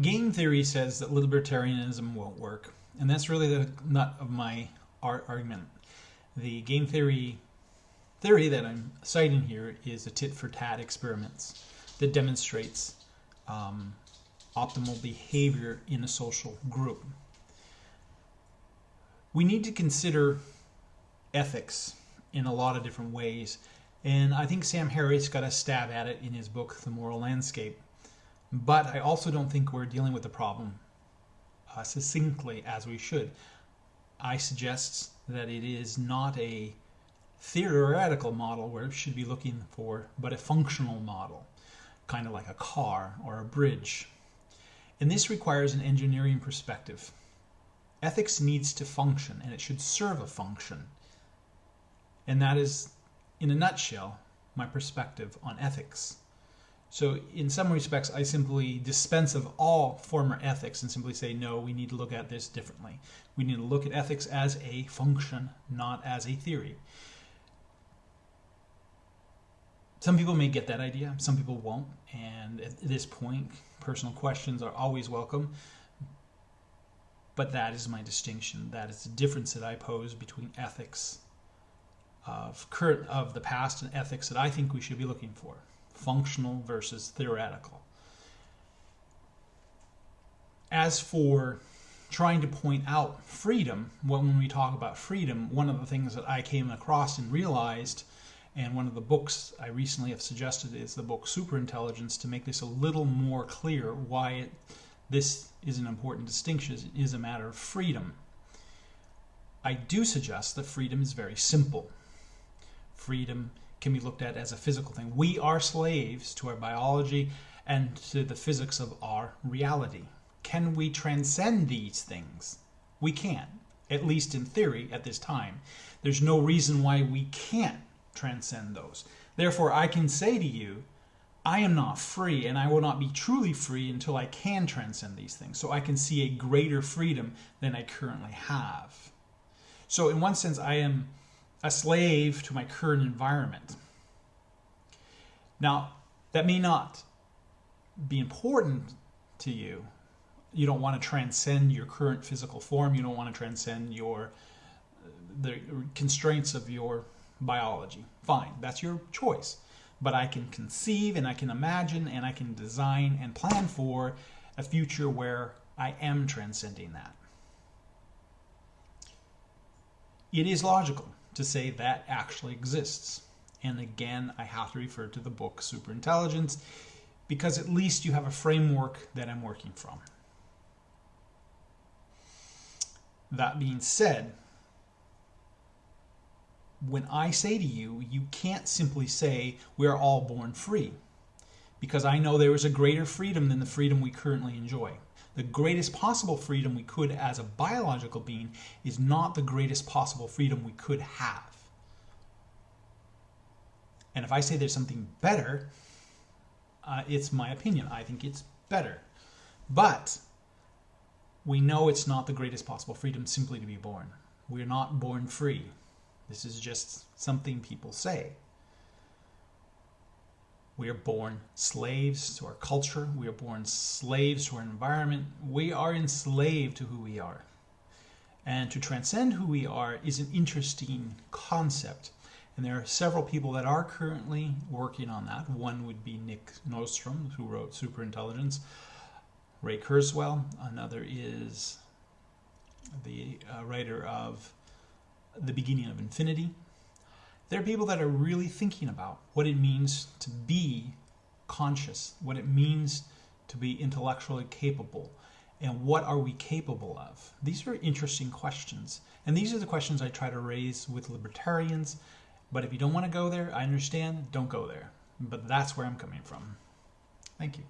Game theory says that libertarianism won't work, and that's really the nut of my argument. The game theory theory that I'm citing here is a tit-for-tat experiments that demonstrates um, optimal behavior in a social group. We need to consider ethics in a lot of different ways, and I think Sam Harris got a stab at it in his book, The Moral Landscape. But I also don't think we're dealing with the problem uh, succinctly as we should. I suggest that it is not a theoretical model where we should be looking for, but a functional model, kind of like a car or a bridge. And this requires an engineering perspective. Ethics needs to function and it should serve a function. And that is, in a nutshell, my perspective on ethics. So in some respects, I simply dispense of all former ethics and simply say, no, we need to look at this differently. We need to look at ethics as a function, not as a theory. Some people may get that idea, some people won't. And at this point, personal questions are always welcome. But that is my distinction. That is the difference that I pose between ethics of current of the past and ethics that I think we should be looking for functional versus theoretical. As for trying to point out freedom, when we talk about freedom, one of the things that I came across and realized, and one of the books I recently have suggested is the book Superintelligence to make this a little more clear why it, this is an important distinction, is a matter of freedom. I do suggest that freedom is very simple. Freedom can be looked at as a physical thing. We are slaves to our biology and to the physics of our reality. Can we transcend these things? We can, at least in theory at this time. There's no reason why we can't transcend those. Therefore, I can say to you, I am not free and I will not be truly free until I can transcend these things. So I can see a greater freedom than I currently have. So in one sense, I am a slave to my current environment. Now, that may not be important to you. You don't want to transcend your current physical form. You don't want to transcend your the constraints of your biology. Fine, that's your choice. But I can conceive and I can imagine and I can design and plan for a future where I am transcending that. It is logical to say that actually exists. And again, I have to refer to the book Superintelligence because at least you have a framework that I'm working from. That being said, when I say to you, you can't simply say we're all born free because I know there is a greater freedom than the freedom we currently enjoy. The greatest possible freedom we could as a biological being is not the greatest possible freedom we could have. And if I say there's something better, uh, it's my opinion. I think it's better. But we know it's not the greatest possible freedom simply to be born. We're not born free. This is just something people say. We are born slaves to our culture. We are born slaves to our environment. We are enslaved to who we are. And to transcend who we are is an interesting concept. And there are several people that are currently working on that. One would be Nick Bostrom, who wrote Superintelligence. Ray Kurzweil. Another is the uh, writer of The Beginning of Infinity. There are people that are really thinking about what it means to be conscious, what it means to be intellectually capable, and what are we capable of? These are interesting questions. And these are the questions I try to raise with libertarians but if you don't want to go there, I understand, don't go there. But that's where I'm coming from. Thank you.